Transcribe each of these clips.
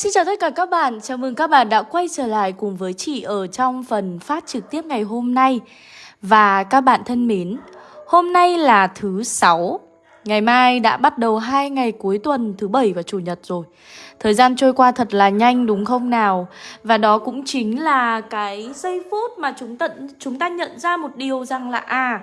xin chào tất cả các bạn. Chào mừng các bạn đã quay trở lại cùng với chị ở trong phần phát trực tiếp ngày hôm nay. Và các bạn thân mến, hôm nay là thứ sáu. Ngày mai đã bắt đầu hai ngày cuối tuần thứ bảy và chủ nhật rồi. Thời gian trôi qua thật là nhanh đúng không nào? Và đó cũng chính là cái giây phút mà chúng tận chúng ta nhận ra một điều rằng là à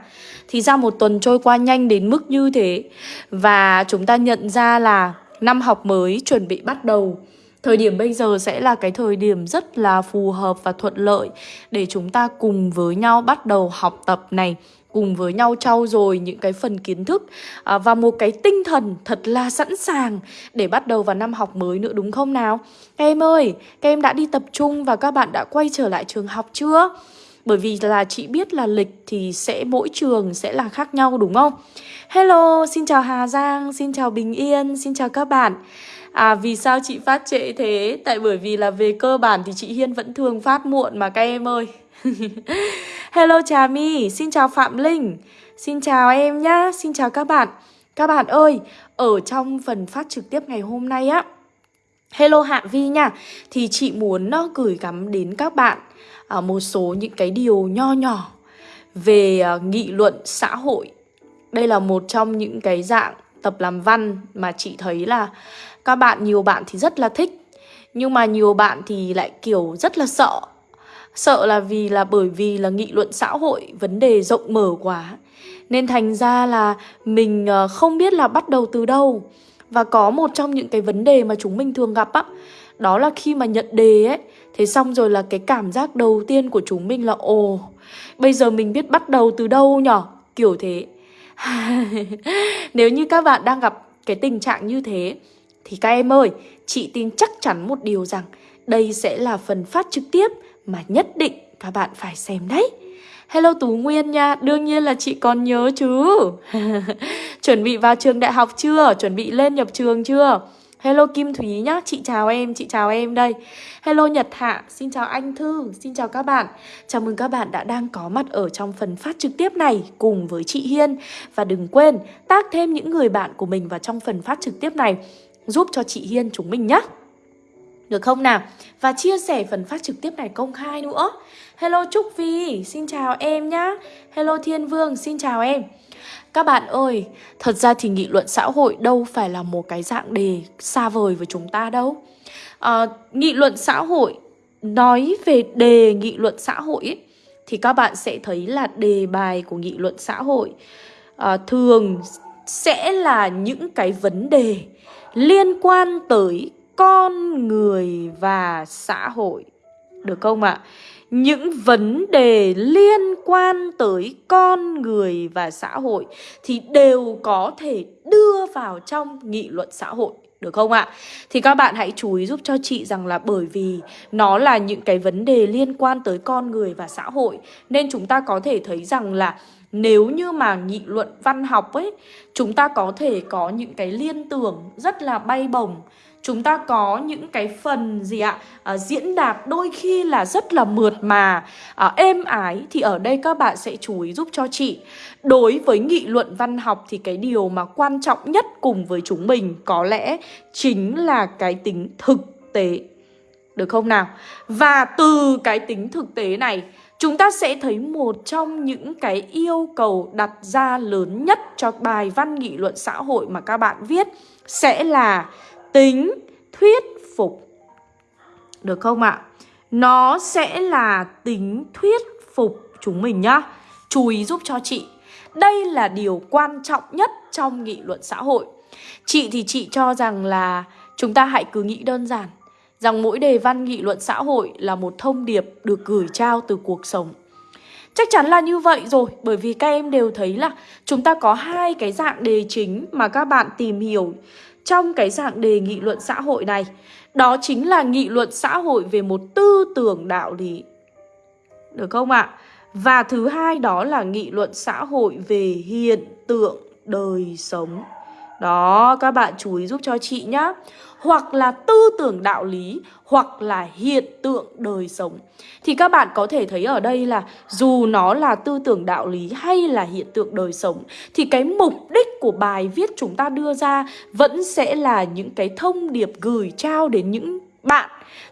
thì ra một tuần trôi qua nhanh đến mức như thế. Và chúng ta nhận ra là năm học mới chuẩn bị bắt đầu. Thời điểm bây giờ sẽ là cái thời điểm rất là phù hợp và thuận lợi để chúng ta cùng với nhau bắt đầu học tập này cùng với nhau trau dồi những cái phần kiến thức à, và một cái tinh thần thật là sẵn sàng để bắt đầu vào năm học mới nữa đúng không nào? Các em ơi, các em đã đi tập trung và các bạn đã quay trở lại trường học chưa? Bởi vì là chị biết là lịch thì sẽ mỗi trường sẽ là khác nhau đúng không? Hello, xin chào Hà Giang, xin chào Bình Yên, xin chào các bạn À vì sao chị phát trễ thế? Tại bởi vì là về cơ bản thì chị Hiên vẫn thường phát muộn mà các em ơi. Hello Trà My, xin chào Phạm Linh. Xin chào em nhá, xin chào các bạn. Các bạn ơi, ở trong phần phát trực tiếp ngày hôm nay á Hello Hạ Vi nha Thì chị muốn nó gửi gắm đến các bạn à, Một số những cái điều nho nhỏ Về à, nghị luận xã hội. Đây là một trong những cái dạng tập làm văn Mà chị thấy là các bạn, nhiều bạn thì rất là thích Nhưng mà nhiều bạn thì lại kiểu rất là sợ. Sợ là vì là bởi vì là nghị luận xã hội vấn đề rộng mở quá. Nên thành ra là mình ờ, không biết là bắt đầu từ đâu. Và có một trong những cái vấn đề mà chúng mình thường gặp á Đó là khi mà nhận đề ấy Thế xong rồi là cái cảm giác đầu tiên của chúng mình là Ồ, bây giờ mình biết bắt đầu từ đâu nhở? Kiểu thế. Nếu như các bạn đang gặp cái tình trạng như thế thì các em ơi, chị tin chắc chắn một điều rằng Đây sẽ là phần phát trực tiếp mà nhất định các bạn phải xem đấy. Hello Tú Nguyên nha, đương nhiên là chị còn nhớ chứ. Chuẩn bị vào trường đại học chưa? Chuẩn bị lên nhập trường chưa? Hello Kim Thúy nhá, chị chào em, chị chào em đây Hello Nhật Hạ, xin chào anh Thư, xin chào các bạn Chào mừng các bạn đã đang có mặt ở trong phần phát trực tiếp này cùng với chị Hiên Và đừng quên tác thêm những người bạn của mình vào trong phần phát trực tiếp này Giúp cho chị Hiên chúng mình nhé được không nào? Và chia sẻ phần phát trực tiếp này công khai nữa. Hello Trúc Vi, xin chào em nhá. Hello Thiên Vương, xin chào em. Các bạn ơi, thật ra thì nghị luận xã hội đâu phải là một cái dạng đề xa vời với chúng ta đâu. À, Nghị luận xã hội, nói về đề nghị luận xã hội ấy, Thì các bạn sẽ thấy là đề bài của nghị luận xã hội à, Thường sẽ là những cái vấn đề liên quan tới con người và xã hội. Được không ạ? À? Những vấn đề liên quan tới con người và xã hội thì đều có thể đưa vào trong nghị luận xã hội. Được không ạ? À? Thì các bạn hãy chú ý giúp cho chị rằng là bởi vì nó là những cái vấn đề liên quan tới con người và xã hội, Nên chúng ta có thể thấy rằng là nếu như mà nghị luận văn học ấy Chúng ta có thể có những cái liên tưởng rất là bay bổng. Chúng ta có những cái phần gì ạ à, diễn đạt đôi khi là rất là mượt mà. À, êm ái thì ở đây các bạn sẽ chú ý giúp cho chị. Đối với nghị luận văn học thì cái điều mà quan trọng nhất cùng với chúng mình có lẽ chính là cái tính thực tế. Được không nào? Và từ cái tính thực tế này chúng ta sẽ thấy một trong những cái yêu cầu đặt ra lớn nhất cho bài văn nghị luận xã hội mà các bạn viết sẽ là tính thuyết phục. Được không ạ? Nó sẽ là tính thuyết phục chúng mình nhá. Chú ý giúp cho chị. Đây là điều quan trọng nhất trong nghị luận xã hội. Chị thì chị cho rằng là chúng ta hãy cứ nghĩ đơn giản rằng mỗi đề văn nghị luận xã hội là một thông điệp được gửi trao từ cuộc sống. Chắc chắn là như vậy rồi, Bởi vì các em đều thấy là Chúng ta có hai cái dạng đề chính Mà các bạn tìm hiểu trong cái dạng đề nghị luận xã hội này Đó chính là nghị luận xã hội về một tư tưởng đạo lý Được không ạ? Và thứ hai đó là nghị luận xã hội về hiện tượng đời sống đó, các bạn chú ý giúp cho chị nhá hoặc là tư tưởng đạo lý hoặc là hiện tượng đời sống. Thì các bạn có thể thấy ở đây là dù nó là tư tưởng đạo lý hay là hiện tượng đời sống thì cái mục đích của bài viết chúng ta đưa ra vẫn sẽ là những cái thông điệp gửi trao đến những bạn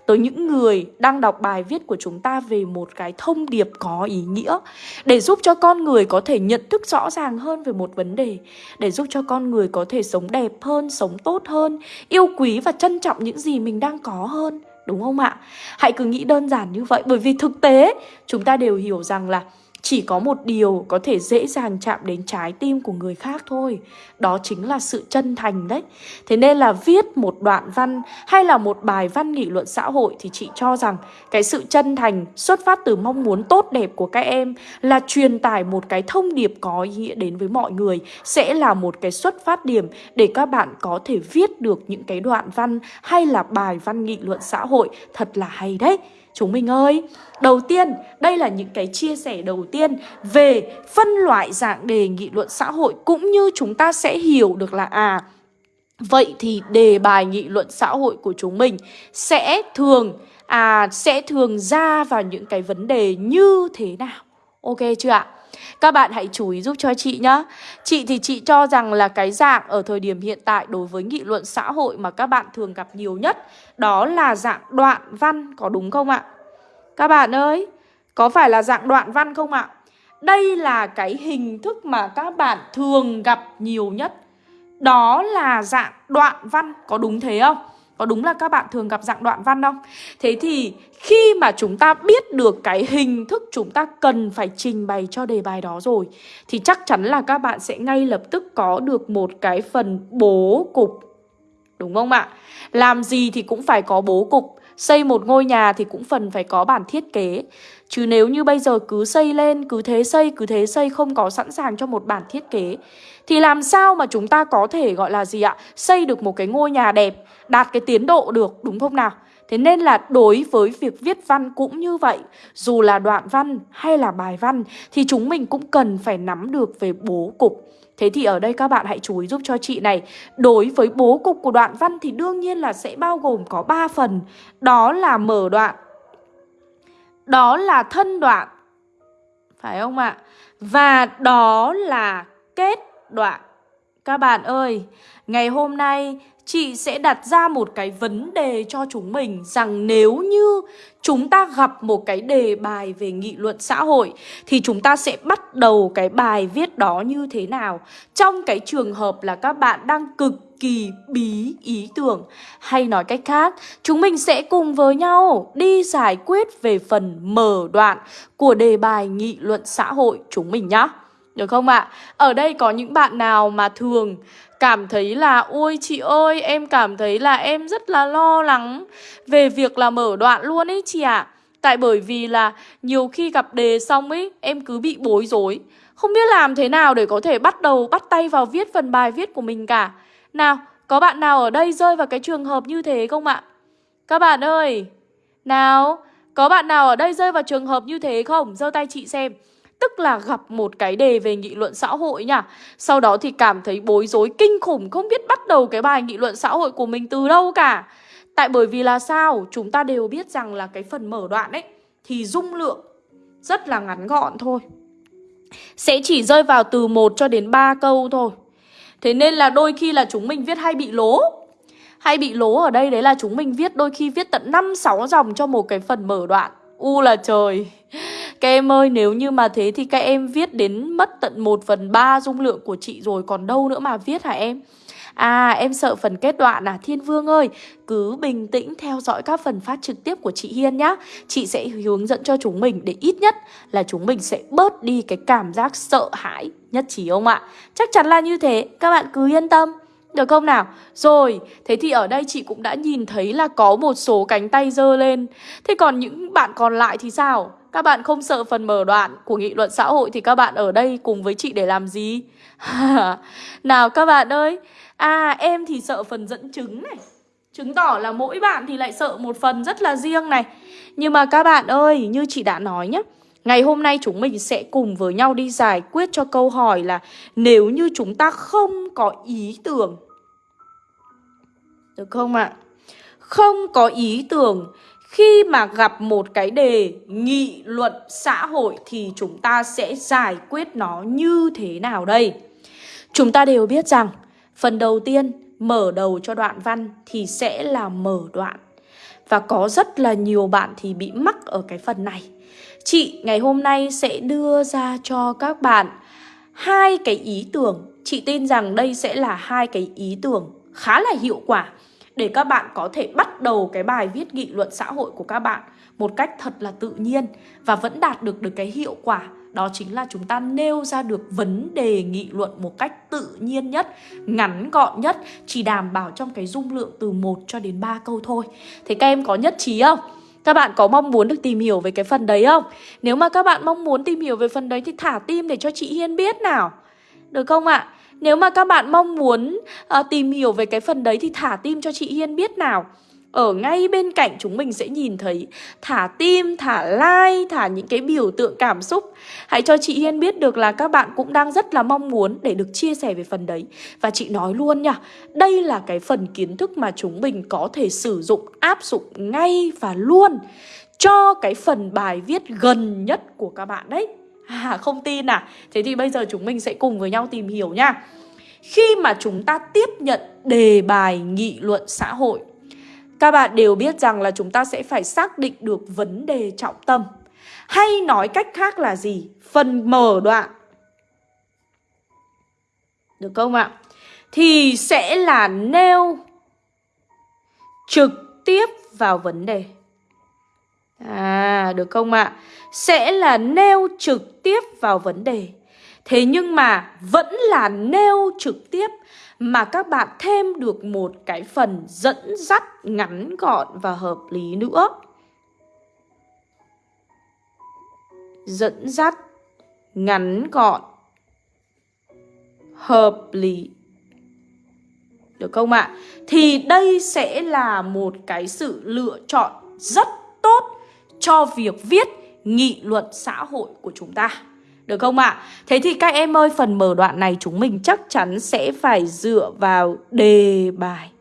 tới những người đang đọc bài viết của chúng ta về một cái thông điệp có ý nghĩa, để giúp cho con người có thể nhận thức rõ ràng hơn về một vấn đề, để giúp cho con người có thể sống đẹp hơn, sống tốt hơn, yêu quý và trân trọng những gì mình đang có hơn, đúng không ạ? Hãy cứ nghĩ đơn giản như vậy, bởi vì thực tế, chúng ta đều hiểu rằng là chỉ có một điều có thể dễ dàng chạm đến trái tim của người khác thôi. Đó chính là sự chân thành đấy. Thế nên là viết một đoạn văn hay là một bài văn nghị luận xã hội Thì chị cho rằng cái sự chân thành xuất phát từ mong muốn tốt đẹp của các em Là truyền tải một cái thông điệp có ý nghĩa đến với mọi người, Sẽ là một cái xuất phát điểm để các bạn có thể viết được những cái đoạn văn hay là bài văn nghị luận xã hội. Thật là hay đấy. Chúng mình ơi, đầu tiên, đây là những cái chia sẻ đầu tiên về phân loại dạng đề nghị luận xã hội cũng như chúng ta sẽ hiểu được là à Vậy thì đề bài nghị luận xã hội của chúng mình sẽ thường à sẽ thường ra vào những cái vấn đề như thế nào? Ok chưa ạ? Các bạn hãy chú ý giúp cho chị nhá Chị thì chị cho rằng là cái dạng ở thời điểm hiện tại đối với nghị luận xã hội mà các bạn thường gặp nhiều nhất Đó là dạng đoạn văn, có đúng không ạ? Các bạn ơi, có phải là dạng đoạn văn không ạ? Đây là cái hình thức mà các bạn thường gặp nhiều nhất Đó là dạng đoạn văn, có đúng thế không? Có đúng là các bạn thường gặp dạng đoạn văn không? Thế thì khi mà chúng ta biết được cái hình thức chúng ta cần phải trình bày cho đề bài đó rồi, Thì chắc chắn là các bạn sẽ ngay lập tức có được một cái phần bố cục Đúng không ạ? Làm gì thì cũng phải có bố cục, Xây một ngôi nhà thì cũng phần phải có bản thiết kế Chứ nếu như bây giờ cứ xây lên, cứ thế xây, cứ thế xây không có sẵn sàng cho một bản thiết kế Thì làm sao mà chúng ta có thể gọi là gì ạ? Xây được một cái ngôi nhà đẹp, đạt cái tiến độ được, đúng không nào? Thế nên là đối với việc viết văn cũng như vậy Dù là đoạn văn hay là bài văn Thì chúng mình cũng cần phải nắm được về bố cục Thế thì ở đây các bạn hãy chú ý giúp cho chị này Đối với bố cục của đoạn văn thì đương nhiên là sẽ bao gồm có 3 phần Đó là mở đoạn đó là thân đoạn Phải không ạ? Và đó là kết đoạn các bạn ơi, ngày hôm nay chị sẽ đặt ra một cái vấn đề cho chúng mình rằng nếu như chúng ta gặp một cái đề bài về nghị luận xã hội thì chúng ta sẽ bắt đầu cái bài viết đó như thế nào? Trong cái trường hợp là các bạn đang cực kỳ bí ý tưởng hay nói cách khác chúng mình sẽ cùng với nhau đi giải quyết về phần mở đoạn của đề bài nghị luận xã hội chúng mình nhé được không ạ? À? Ở đây có những bạn nào mà thường cảm thấy là, Ôi chị ơi, em cảm thấy là em rất là lo lắng Về việc là mở đoạn luôn ấy chị ạ à. Tại bởi vì là nhiều khi gặp đề xong ấy, Em cứ bị bối rối Không biết làm thế nào để có thể bắt đầu bắt tay vào viết phần bài viết của mình cả Nào, có bạn nào ở đây rơi vào cái trường hợp như thế không ạ? Các bạn ơi Nào, có bạn nào ở đây rơi vào trường hợp như thế không? giơ tay chị xem Tức là gặp một cái đề về nghị luận xã hội nha. Sau đó thì cảm thấy bối rối kinh khủng, Không biết bắt đầu cái bài nghị luận xã hội của mình từ đâu cả. Tại bởi vì là sao? Chúng ta đều biết rằng là cái phần mở đoạn ấy Thì dung lượng rất là ngắn gọn thôi. Sẽ chỉ rơi vào từ 1 cho đến 3 câu thôi. Thế nên là đôi khi là chúng mình viết hay bị lố. Hay bị lố ở đây đấy là chúng mình viết đôi khi viết tận 5-6 dòng cho một cái phần mở đoạn. U là trời. Các em ơi, nếu như mà thế thì các em viết đến mất tận 1 phần 3 dung lượng của chị rồi, Còn đâu nữa mà viết hả em? À em sợ phần kết đoạn à? Thiên Vương ơi, Cứ bình tĩnh theo dõi các phần phát trực tiếp của chị Hiên nhá. Chị sẽ hướng dẫn cho chúng mình Để ít nhất là chúng mình sẽ bớt đi cái cảm giác sợ hãi Nhất trí không ạ? Chắc chắn là như thế. Các bạn cứ yên tâm được không nào? Rồi, thế thì ở đây chị cũng đã nhìn thấy là có một số cánh tay dơ lên Thế còn những bạn còn lại thì sao? Các bạn không sợ phần mở đoạn của nghị luận xã hội thì các bạn ở đây cùng với chị để làm gì? nào các bạn ơi À em thì sợ phần dẫn chứng này Chứng tỏ là mỗi bạn thì lại sợ một phần rất là riêng này Nhưng mà các bạn ơi, như chị đã nói nhé Ngày hôm nay chúng mình sẽ cùng với nhau đi giải quyết cho câu hỏi là Nếu như chúng ta không có ý tưởng được không ạ? Không có ý tưởng khi mà gặp một cái đề, nghị luận xã hội thì chúng ta sẽ giải quyết nó như thế nào đây? Chúng ta đều biết rằng, phần đầu tiên, mở đầu cho đoạn văn thì sẽ là mở đoạn. Và có rất là nhiều bạn thì bị mắc ở cái phần này Chị, ngày hôm nay sẽ đưa ra cho các bạn hai cái ý tưởng Chị tin rằng đây sẽ là hai cái ý tưởng khá là hiệu quả Để các bạn có thể bắt đầu cái bài viết nghị luận xã hội của các bạn Một cách thật là tự nhiên Và vẫn đạt được được cái hiệu quả đó chính là chúng ta nêu ra được vấn đề nghị luận một cách tự nhiên nhất, ngắn gọn nhất, chỉ đảm bảo trong cái dung lượng từ 1 cho đến 3 câu thôi. Thế các em có nhất trí không? Các bạn có mong muốn được tìm hiểu về cái phần đấy không? Nếu mà các bạn mong muốn tìm hiểu về phần đấy thì thả tim để cho chị Hiên biết nào. Được không ạ? À? Nếu mà các bạn mong muốn uh, tìm hiểu về cái phần đấy thì thả tim cho chị Hiên biết nào. Ở ngay bên cạnh chúng mình sẽ nhìn thấy thả tim, thả like, thả những cái biểu tượng cảm xúc. Hãy cho chị Hiên biết được là các bạn cũng đang rất là mong muốn để được chia sẻ về phần đấy. Và chị nói luôn nha, đây là cái phần kiến thức mà chúng mình có thể sử dụng, áp dụng ngay và luôn Cho cái phần bài viết gần nhất của các bạn đấy. À không tin à? Thế thì bây giờ chúng mình sẽ cùng với nhau tìm hiểu nha Khi mà chúng ta tiếp nhận đề bài nghị luận xã hội, các bạn đều biết rằng là chúng ta sẽ phải xác định được vấn đề trọng tâm Hay nói cách khác là gì? Phần mở đoạn Được không ạ? Thì sẽ là nêu trực tiếp vào vấn đề À, được không ạ? Sẽ là nêu trực tiếp vào vấn đề Thế nhưng mà vẫn là nêu trực tiếp mà các bạn thêm được một cái phần dẫn dắt ngắn gọn và hợp lý nữa. Dẫn dắt ngắn gọn hợp lý. Được không ạ? Thì đây sẽ là một cái sự lựa chọn rất tốt cho việc viết nghị luận xã hội của chúng ta. Được không ạ? À? Thế thì các em ơi, phần mở đoạn này chúng mình chắc chắn sẽ phải dựa vào đề bài.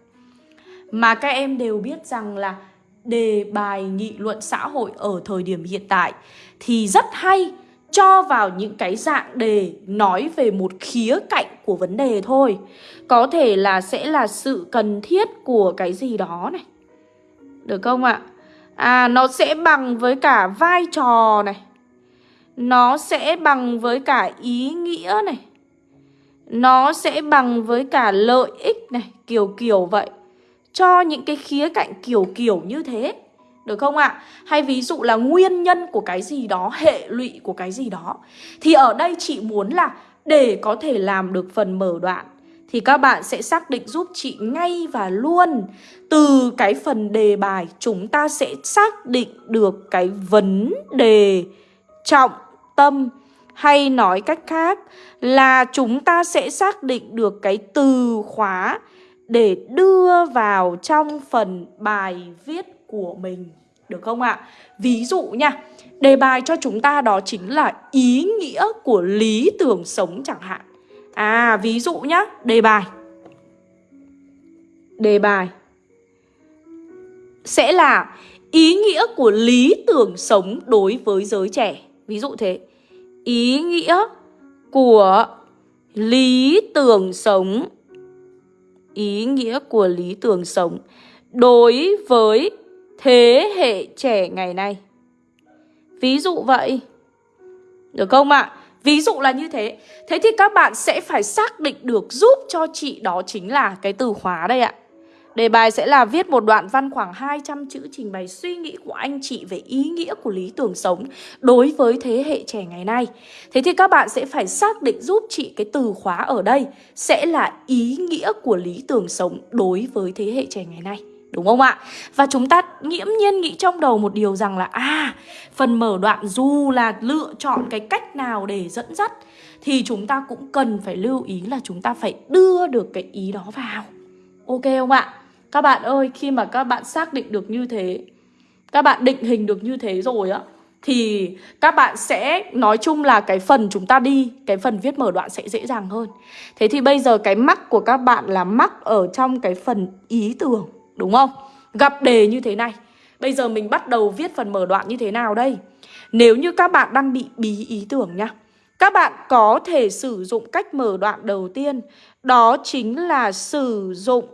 Mà các em đều biết rằng là đề bài nghị luận xã hội ở thời điểm hiện tại thì rất hay cho vào những cái dạng đề nói về một khía cạnh của vấn đề thôi. Có thể là sẽ là sự cần thiết của cái gì đó này. Được không ạ? À à nó sẽ bằng với cả vai trò này nó sẽ bằng với cả ý nghĩa này Nó sẽ bằng với cả lợi ích này, Kiểu kiểu vậy Cho những cái khía cạnh kiểu kiểu như thế, Được không ạ? À? Hay ví dụ là nguyên nhân của cái gì đó, Hệ lụy của cái gì đó, Thì ở đây chị muốn là Để có thể làm được phần mở đoạn thì các bạn sẽ xác định giúp chị ngay và luôn Từ cái phần đề bài chúng ta sẽ xác định được cái vấn đề trọng tâm hay nói cách khác là chúng ta sẽ xác định được cái từ khóa để đưa vào trong phần bài viết của mình. Được không ạ? Ví dụ nha, đề bài cho chúng ta đó chính là ý nghĩa của lý tưởng sống chẳng hạn. À, ví dụ nhá, đề bài. Đề bài sẽ là ý nghĩa của lý tưởng sống đối với giới trẻ. Ví dụ thế Ý nghĩa của lý tưởng sống Ý nghĩa của lý tưởng sống Đối với thế hệ trẻ ngày nay Ví dụ vậy Được không ạ? À? Ví dụ là như thế Thế thì các bạn sẽ phải xác định được giúp cho chị đó chính là cái từ khóa đây ạ Đề bài sẽ là viết một đoạn văn khoảng 200 chữ trình bày suy nghĩ của anh chị về ý nghĩa của lý tưởng sống đối với thế hệ trẻ ngày nay. Thế thì các bạn sẽ phải xác định giúp chị cái từ khóa ở đây sẽ là ý nghĩa của lý tưởng sống đối với thế hệ trẻ ngày nay. Đúng không ạ? Và chúng ta nghiễm nhiên nghĩ trong đầu một điều rằng là À, phần mở đoạn dù là lựa chọn cái cách nào để dẫn dắt Thì chúng ta cũng cần phải lưu ý là chúng ta phải đưa được cái ý đó vào Ok không ạ? Các bạn ơi, khi mà các bạn xác định được như thế Các bạn định hình được như thế rồi á Thì các bạn sẽ nói chung là cái phần chúng ta đi Cái phần viết mở đoạn sẽ dễ dàng hơn Thế thì bây giờ cái mắc của các bạn là mắc ở trong cái phần ý tưởng Đúng không? Gặp đề như thế này Bây giờ mình bắt đầu viết phần mở đoạn như thế nào đây? Nếu như các bạn đang bị bí ý tưởng nhá Các bạn có thể sử dụng cách mở đoạn đầu tiên Đó chính là sử dụng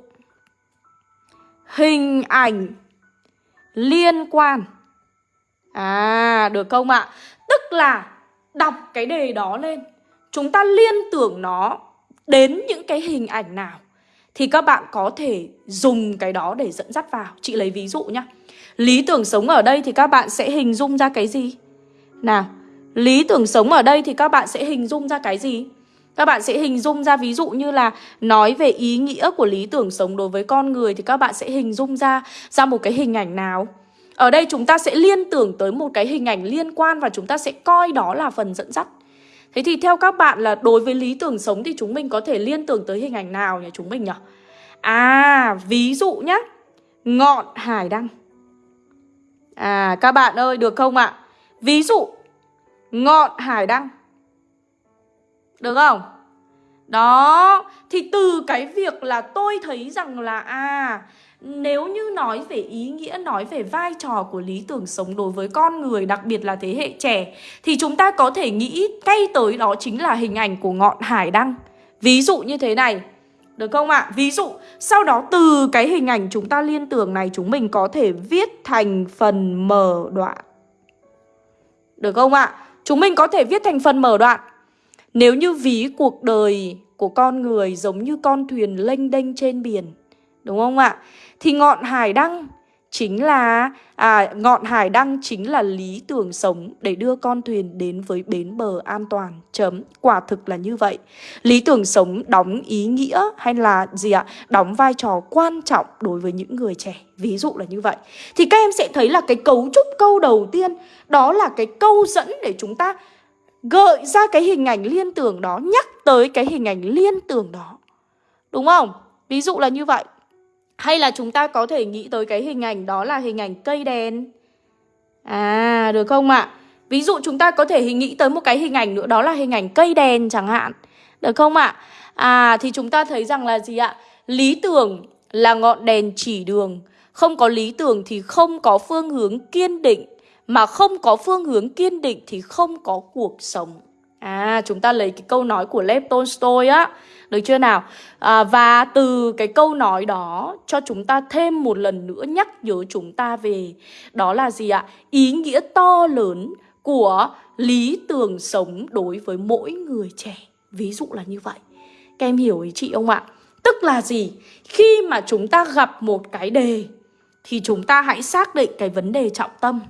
hình ảnh liên quan À được không ạ? Tức là đọc cái đề đó lên Chúng ta liên tưởng nó đến những cái hình ảnh nào thì các bạn có thể dùng cái đó để dẫn dắt vào Chị lấy ví dụ nhá Lý tưởng sống ở đây thì các bạn sẽ hình dung ra cái gì? Nào, lý tưởng sống ở đây thì các bạn sẽ hình dung ra cái gì? Các bạn sẽ hình dung ra ví dụ như là nói về ý nghĩa của lý tưởng sống đối với con người thì các bạn sẽ hình dung ra ra một cái hình ảnh nào? Ở đây chúng ta sẽ liên tưởng tới một cái hình ảnh liên quan và chúng ta sẽ coi đó là phần dẫn dắt. Thế thì theo các bạn là đối với lý tưởng sống thì chúng mình có thể liên tưởng tới hình ảnh nào nhỉ chúng mình nhỉ? À, ví dụ nhá. Ngọn hải đăng. À, các bạn ơi, được không ạ? Ví dụ, ngọn hải đăng. Được không? Đó, thì từ cái việc là tôi thấy rằng là à nếu như nói về ý nghĩa, nói về vai trò của lý tưởng sống đối với con người, đặc biệt là thế hệ trẻ Thì chúng ta có thể nghĩ ngay tới đó chính là hình ảnh của ngọn hải đăng Ví dụ như thế này Được không ạ? Ví dụ, sau đó từ cái hình ảnh chúng ta liên tưởng này Chúng mình có thể viết thành phần mở đoạn Được không ạ? Chúng mình có thể viết thành phần mở đoạn Nếu như ví cuộc đời của con người giống như con thuyền lênh đênh trên biển Đúng không ạ? Thì ngọn hải đăng chính là à, ngọn hải đăng chính là lý tưởng sống để đưa con thuyền đến với bến bờ an toàn. Chấm. Quả thực là như vậy. Lý tưởng sống đóng ý nghĩa hay là gì ạ? Đóng vai trò quan trọng đối với những người trẻ. Ví dụ là như vậy. Thì các em sẽ thấy là cái cấu trúc câu đầu tiên đó là cái câu dẫn để chúng ta gợi ra cái hình ảnh liên tưởng đó nhắc tới cái hình ảnh liên tưởng đó. Đúng không? Ví dụ là như vậy hay là chúng ta có thể nghĩ tới cái hình ảnh đó là hình ảnh cây đèn À được không ạ? Ví dụ chúng ta có thể hình nghĩ tới một cái hình ảnh nữa, đó là hình ảnh cây đèn chẳng hạn Được không ạ? À thì chúng ta thấy rằng là gì ạ? Lý tưởng là ngọn đèn chỉ đường Không có lý tưởng thì không có phương hướng kiên định Mà không có phương hướng kiên định thì không có cuộc sống À chúng ta lấy cái câu nói của Lev Tolstoy á được chưa nào? À, và từ cái câu nói đó cho chúng ta thêm một lần nữa nhắc nhớ chúng ta về đó là gì ạ? Ý nghĩa to lớn của lý tưởng sống đối với mỗi người trẻ. Ví dụ là như vậy. Các em hiểu ý chị không ạ? Tức là gì? Khi mà chúng ta gặp một cái đề thì chúng ta hãy xác định cái vấn đề trọng tâm.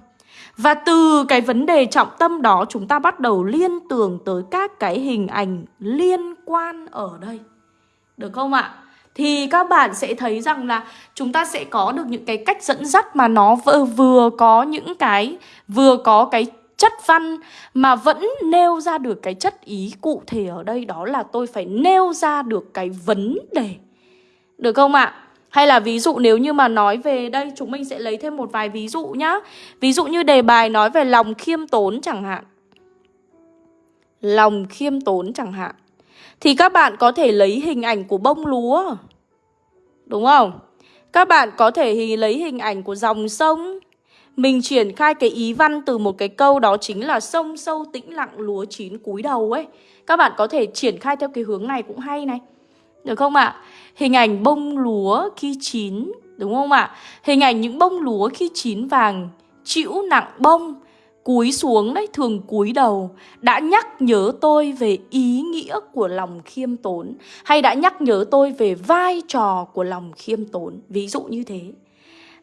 Và từ cái vấn đề trọng tâm đó chúng ta bắt đầu liên tưởng tới các cái hình ảnh liên quan ở đây. Được không ạ? Thì các bạn sẽ thấy rằng là chúng ta sẽ có được những cái cách dẫn dắt mà nó vừa, vừa có những cái vừa có cái chất văn mà vẫn nêu ra được cái chất ý cụ thể ở đây đó là tôi phải nêu ra được cái vấn đề. Được không ạ? Hay là ví dụ nếu như mà nói về, đây, chúng mình sẽ lấy thêm một vài ví dụ nhá. Ví dụ như đề bài nói về lòng khiêm tốn chẳng hạn. Lòng khiêm tốn chẳng hạn. Thì các bạn có thể lấy hình ảnh của bông lúa. Đúng không? Các bạn có thể lấy hình ảnh của dòng sông. Mình triển khai cái ý văn từ một cái câu đó chính là sông sâu tĩnh lặng, lúa chín cúi đầu ấy. Các bạn có thể triển khai theo cái hướng này cũng hay này. Được không ạ? À? Hình ảnh bông lúa khi chín, đúng không ạ? Hình ảnh những bông lúa khi chín vàng, chịu nặng bông, cúi xuống đấy, thường cúi đầu đã nhắc nhớ tôi về ý nghĩa của lòng khiêm tốn hay đã nhắc nhớ tôi về vai trò của lòng khiêm tốn, ví dụ như thế.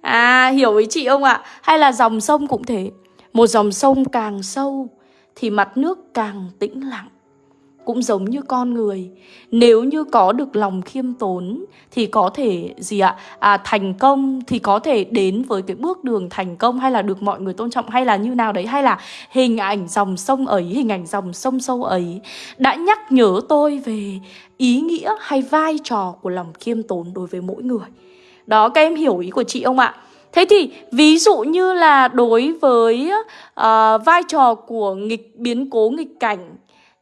À, hiểu ý chị không ạ? Hay là dòng sông cũng thế. Một dòng sông càng sâu thì mặt nước càng tĩnh lặng cũng giống như con người. Nếu như có được lòng khiêm tốn thì có thể gì ạ? À, thành công thì có thể đến với cái bước đường thành công hay là được mọi người tôn trọng hay là như nào đấy? Hay là hình ảnh dòng sông ấy hình ảnh dòng sông sâu ấy đã nhắc nhớ tôi về ý nghĩa hay vai trò của lòng khiêm tốn đối với mỗi người? Đó các em hiểu ý của chị không ạ? Thế thì ví dụ như là đối với uh, vai trò của nghịch biến cố nghịch cảnh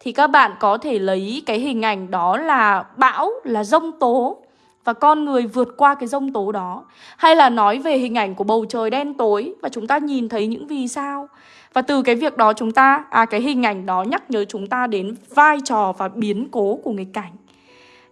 thì các bạn có thể lấy cái hình ảnh đó là bão, là rông tố và con người vượt qua cái rông tố đó. Hay là nói về hình ảnh của bầu trời đen tối và chúng ta nhìn thấy những vì sao. Và từ cái việc đó chúng ta, à cái hình ảnh đó nhắc nhớ chúng ta đến vai trò và biến cố của nghịch cảnh.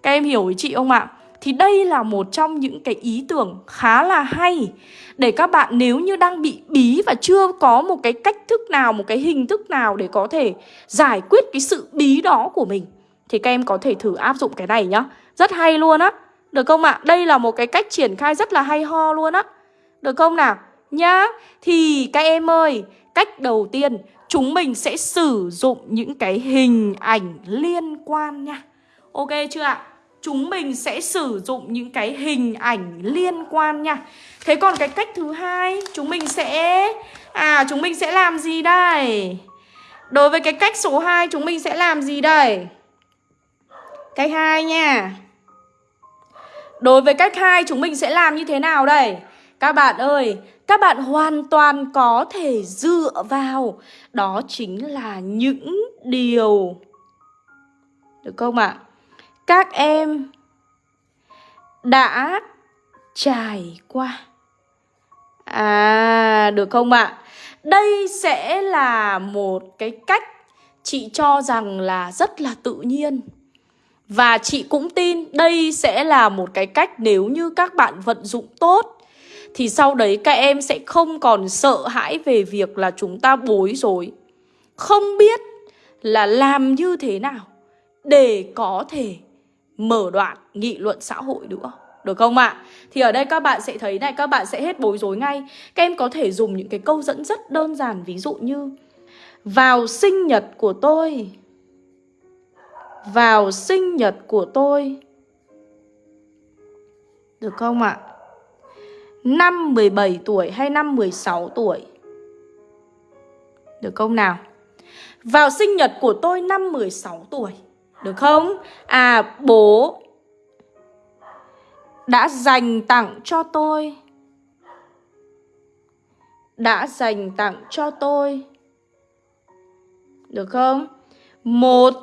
Các em hiểu ý chị không ạ? Thì đây là một trong những cái ý tưởng khá là hay Để các bạn nếu như đang bị bí và chưa có một cái cách thức nào, một cái hình thức nào để có thể giải quyết cái sự bí đó của mình Thì các em có thể thử áp dụng cái này nhá Rất hay luôn á Được không ạ? Đây là một cái cách triển khai rất là hay ho luôn á Được không nào? Nhá Thì các em ơi Cách đầu tiên chúng mình sẽ sử dụng những cái hình ảnh liên quan nha Ok chưa ạ? Chúng mình sẽ sử dụng những cái hình ảnh liên quan nha Thế còn cái cách thứ hai Chúng mình sẽ À chúng mình sẽ làm gì đây? Đối với cái cách số 2 chúng mình sẽ làm gì đây? Cách 2 nha Đối với cách 2 chúng mình sẽ làm như thế nào đây? Các bạn ơi, các bạn hoàn toàn có thể dựa vào đó chính là những điều được không ạ? À? Các em đã trải qua À, được không ạ? À? Đây sẽ là một cái cách chị cho rằng là rất là tự nhiên Và chị cũng tin đây sẽ là một cái cách nếu như các bạn vận dụng tốt thì sau đấy các em sẽ không còn sợ hãi về việc là chúng ta bối rối Không biết là làm như thế nào để có thể mở đoạn nghị luận xã hội nữa được không ạ? À? Thì ở đây các bạn sẽ thấy này, các bạn sẽ hết bối rối ngay Các em có thể dùng những cái câu dẫn rất đơn giản Ví dụ như Vào sinh nhật của tôi Vào sinh nhật của tôi Được không ạ? À? Năm 17 tuổi hay năm 16 tuổi Được không nào Vào sinh nhật của tôi năm 16 tuổi được không? À bố Đã dành tặng cho tôi. Đã dành tặng cho tôi. Được không? Một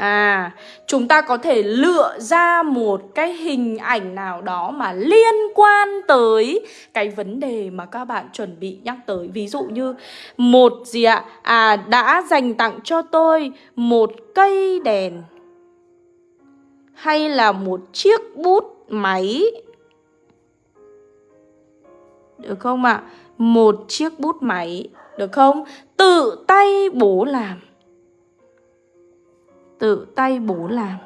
À, chúng ta có thể lựa ra một cái hình ảnh nào đó mà liên quan tới cái vấn đề mà các bạn chuẩn bị nhắc tới. Ví dụ như một gì ạ? À, đã dành tặng cho tôi một cây đèn hay là một chiếc bút máy. Được không ạ? À? Một chiếc bút máy, được không? Tự tay bố làm tự tay bố làm.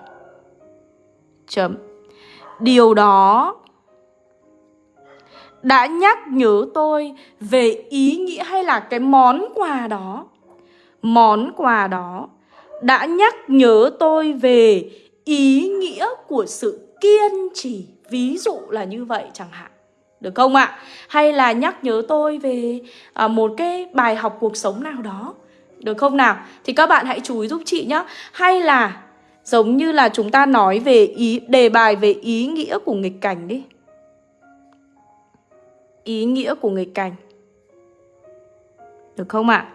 Chấm. Điều đó đã nhắc nhớ tôi về ý nghĩa hay là cái món quà đó. Món quà đó đã nhắc nhớ tôi về ý nghĩa của sự kiên trì. Ví dụ là như vậy chẳng hạn. Được không ạ? Hay là nhắc nhớ tôi về à, một cái bài học cuộc sống nào đó được không nào? Thì các bạn hãy chú ý giúp chị nhé Hay là giống như là chúng ta nói về ý, đề bài về ý nghĩa của nghịch cảnh đi Ý nghĩa của nghịch cảnh Được không ạ? À?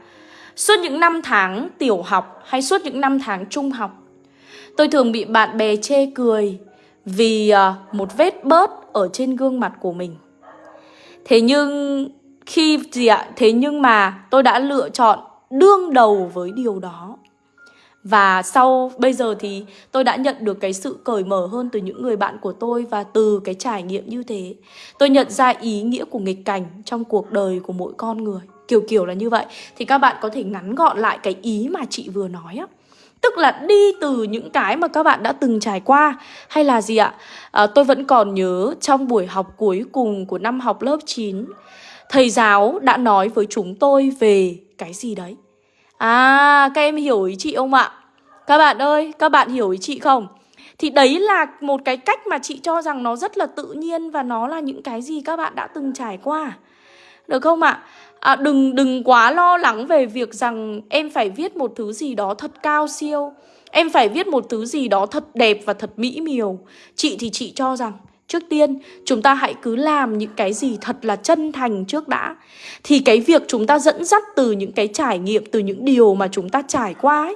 Suốt những năm tháng tiểu học hay suốt những năm tháng trung học, Tôi thường bị bạn bè chê cười Vì ờ, một vết bớt ở trên gương mặt của mình Thế nhưng khi gì ạ? Thế nhưng mà tôi đã lựa chọn đương đầu với điều đó và sau bây giờ thì tôi đã nhận được cái sự cởi mở hơn từ những người bạn của tôi và từ cái trải nghiệm như thế. Tôi nhận ra ý nghĩa của nghịch cảnh trong cuộc đời của mỗi con người. Kiểu kiểu là như vậy. Thì các bạn có thể ngắn gọn lại cái ý mà chị vừa nói á. Tức là đi từ những cái mà các bạn đã từng trải qua Hay là gì ạ? À, tôi vẫn còn nhớ trong buổi học cuối cùng của năm học lớp 9 Thầy giáo đã nói với chúng tôi về cái gì đấy? À các em hiểu ý chị không ạ? Các bạn ơi các bạn hiểu ý chị không? Thì đấy là một cái cách mà chị cho rằng nó rất là tự nhiên Và nó là những cái gì các bạn đã từng trải qua. Được không ạ? À, Đừng đừng quá lo lắng về việc rằng em phải viết một thứ gì đó thật cao siêu. Em phải viết một thứ gì đó thật đẹp và thật mỹ miều. Chị thì chị cho rằng Trước tiên, chúng ta hãy cứ làm những cái gì thật là chân thành trước đã. Thì cái việc chúng ta dẫn dắt từ những cái trải nghiệm, từ những điều mà chúng ta trải qua ấy,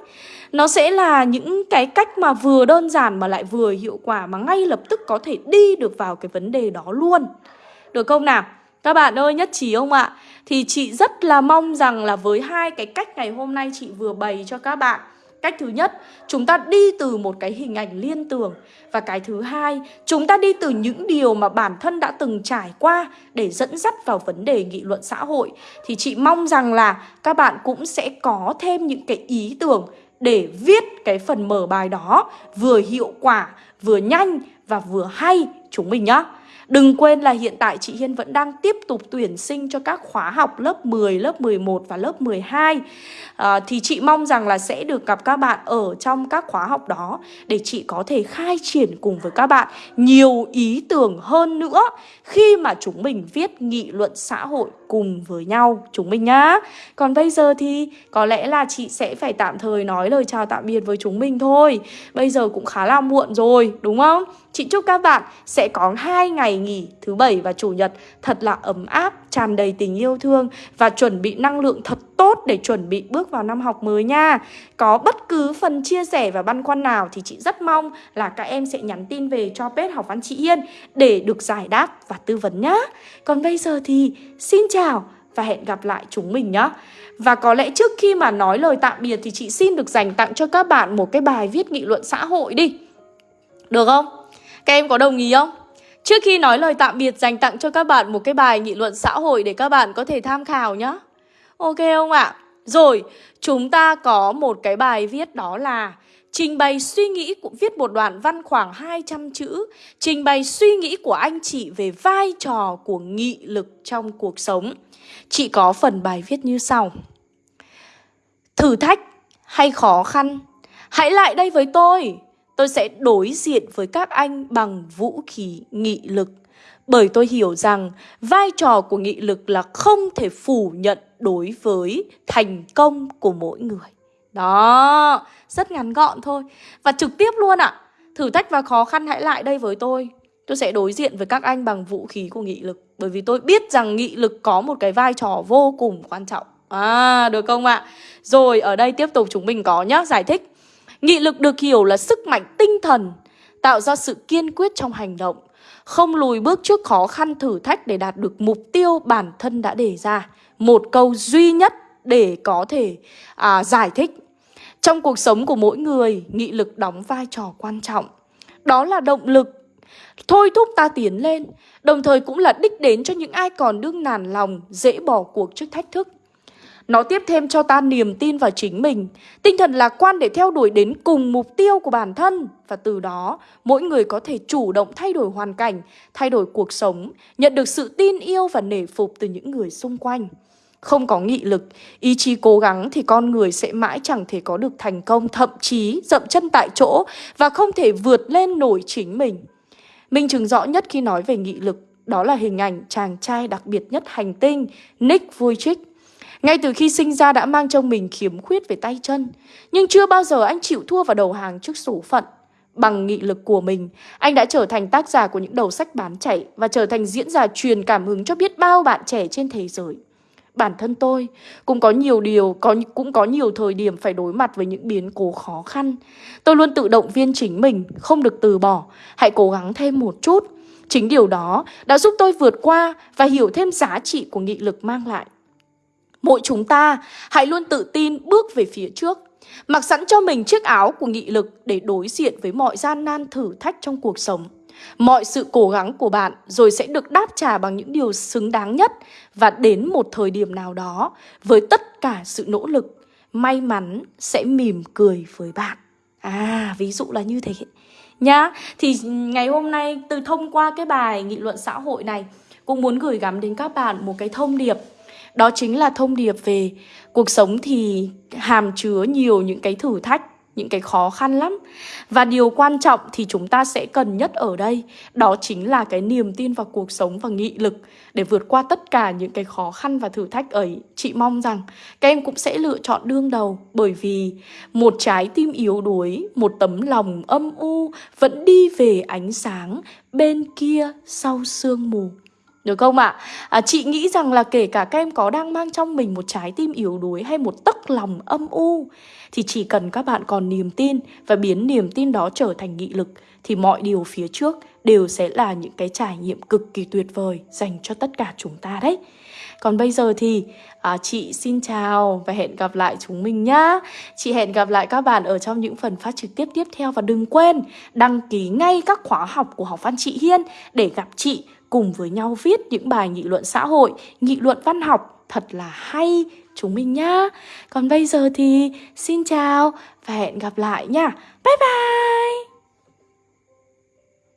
nó sẽ là những cái cách mà vừa đơn giản mà lại vừa hiệu quả mà ngay lập tức có thể đi được vào cái vấn đề đó luôn. Được không nào? Các bạn ơi nhất trí không ạ? Thì chị rất là mong rằng là với hai cái cách ngày hôm nay chị vừa bày cho các bạn Cách thứ nhất, chúng ta đi từ một cái hình ảnh liên tưởng. Và cái thứ hai, chúng ta đi từ những điều mà bản thân đã từng trải qua Để dẫn dắt vào vấn đề nghị luận xã hội. Thì chị mong rằng là các bạn cũng sẽ có thêm những cái ý tưởng Để viết cái phần mở bài đó Vừa hiệu quả, vừa nhanh và vừa hay. Chúng mình nhá. Đừng quên là hiện tại chị Hiên vẫn đang tiếp tục tuyển sinh cho các khóa học lớp 10, lớp 11 và lớp 12 à, Thì chị mong rằng là sẽ được gặp các bạn ở trong các khóa học đó Để chị có thể khai triển cùng với các bạn nhiều ý tưởng hơn nữa Khi mà chúng mình viết nghị luận xã hội cùng với nhau. Chúng mình nhá. Còn bây giờ thì có lẽ là chị sẽ phải tạm thời nói lời chào tạm biệt với chúng mình thôi. Bây giờ cũng khá là muộn rồi đúng không? Chị chúc các bạn sẽ có hai ngày nghỉ thứ bảy và chủ nhật thật là ấm áp, tràn đầy tình yêu thương và chuẩn bị năng lượng thật tốt để chuẩn bị bước vào năm học mới nha. Có bất cứ phần chia sẻ và băn khoăn nào thì chị rất mong là các em sẽ nhắn tin về cho page học văn chị Yên để được giải đáp và tư vấn nhá. Còn bây giờ thì xin chào và hẹn gặp lại chúng mình nhé. Và có lẽ trước khi mà nói lời tạm biệt thì chị xin được dành tặng cho các bạn một cái bài viết nghị luận xã hội đi. Được không? Các em có đồng ý không? Trước khi nói lời tạm biệt dành tặng cho các bạn một cái bài nghị luận xã hội để các bạn có thể tham khảo nhé. Ok không ạ? À? Rồi, chúng ta có một cái bài viết đó là Trình bày suy nghĩ của viết một đoạn văn khoảng 200 chữ Trình bày suy nghĩ của anh chị về vai trò của nghị lực trong cuộc sống Chị có phần bài viết như sau Thử thách hay khó khăn Hãy lại đây với tôi Tôi sẽ đối diện với các anh bằng vũ khí nghị lực bởi tôi hiểu rằng vai trò của nghị lực là không thể phủ nhận đối với thành công của mỗi người. Đó, rất ngắn gọn thôi. Và trực tiếp luôn ạ. À. Thử thách và khó khăn hãy lại đây với tôi. Tôi sẽ đối diện với các anh bằng vũ khí của nghị lực. Bởi vì tôi biết rằng nghị lực có một cái vai trò vô cùng quan trọng. À, được không ạ? À? Rồi, ở đây tiếp tục chúng mình có nhá, giải thích. Nghị lực được hiểu là sức mạnh tinh thần, tạo ra sự kiên quyết trong hành động, không lùi bước trước khó khăn thử thách để đạt được mục tiêu bản thân đã đề ra. Một câu duy nhất để có thể à, giải thích. Trong cuộc sống của mỗi người, nghị lực đóng vai trò quan trọng. Đó là động lực thôi thúc ta tiến lên, đồng thời cũng là đích đến cho những ai còn đương nản lòng, dễ bỏ cuộc trước thách thức. Nó tiếp thêm cho ta niềm tin vào chính mình, tinh thần lạc quan để theo đuổi đến cùng mục tiêu của bản thân và từ đó mỗi người có thể chủ động thay đổi hoàn cảnh, thay đổi cuộc sống, nhận được sự tin yêu và nể phục từ những người xung quanh. Không có nghị lực, ý chí cố gắng thì con người sẽ mãi chẳng thể có được thành công, thậm chí dậm chân tại chỗ và không thể vượt lên nổi chính mình. Minh chứng rõ nhất khi nói về nghị lực đó là hình ảnh chàng trai đặc biệt nhất hành tinh Nick Vujicic ngay từ khi sinh ra đã mang trong mình khiếm khuyết về tay chân Nhưng chưa bao giờ anh chịu thua và đầu hàng trước số phận. Bằng nghị lực của mình, anh đã trở thành tác giả của những đầu sách bán chạy Và trở thành diễn giả truyền cảm hứng cho biết bao bạn trẻ trên thế giới. Bản thân tôi cũng có nhiều điều, có cũng có nhiều thời điểm phải đối mặt với những biến cố khó khăn. Tôi luôn tự động viên chính mình, không được từ bỏ Hãy cố gắng thêm một chút. Chính điều đó đã giúp tôi vượt qua và hiểu thêm giá trị của nghị lực mang lại. Mỗi chúng ta hãy luôn tự tin bước về phía trước. Mặc sẵn cho mình chiếc áo của nghị lực để đối diện với mọi gian nan thử thách trong cuộc sống. Mọi sự cố gắng của bạn rồi sẽ được đáp trả bằng những điều xứng đáng nhất Và đến một thời điểm nào đó với tất cả sự nỗ lực, May mắn sẽ mỉm cười với bạn. À ví dụ là như thế Nhá. Thì ngày hôm nay từ thông qua cái bài nghị luận xã hội này, Cũng muốn gửi gắm đến các bạn một cái thông điệp đó chính là thông điệp về cuộc sống thì hàm chứa nhiều những cái thử thách những cái khó khăn lắm. Và điều quan trọng thì chúng ta sẽ cần nhất ở đây Đó chính là cái niềm tin vào cuộc sống và nghị lực Để vượt qua tất cả những cái khó khăn và thử thách ấy. Chị mong rằng các em cũng sẽ lựa chọn đương đầu Bởi vì một trái tim yếu đuối, một tấm lòng âm u Vẫn đi về ánh sáng bên kia sau sương mù được không ạ? À? chị nghĩ rằng là kể cả các em có đang mang trong mình một trái tim yếu đuối hay một tấc lòng âm u Thì chỉ cần các bạn còn niềm tin và biến niềm tin đó trở thành nghị lực Thì mọi điều phía trước đều sẽ là những cái trải nghiệm cực kỳ tuyệt vời dành cho tất cả chúng ta đấy Còn bây giờ thì à, chị xin chào và hẹn gặp lại chúng mình nhá. Chị hẹn gặp lại các bạn ở trong những phần phát trực tiếp tiếp theo và đừng quên đăng ký ngay các khóa học của học văn chị Hiên để gặp chị cùng với nhau viết những bài nghị luận xã hội, nghị luận văn học thật là hay chúng mình nhá. Còn bây giờ thì xin chào và hẹn gặp lại nha. Bye bye!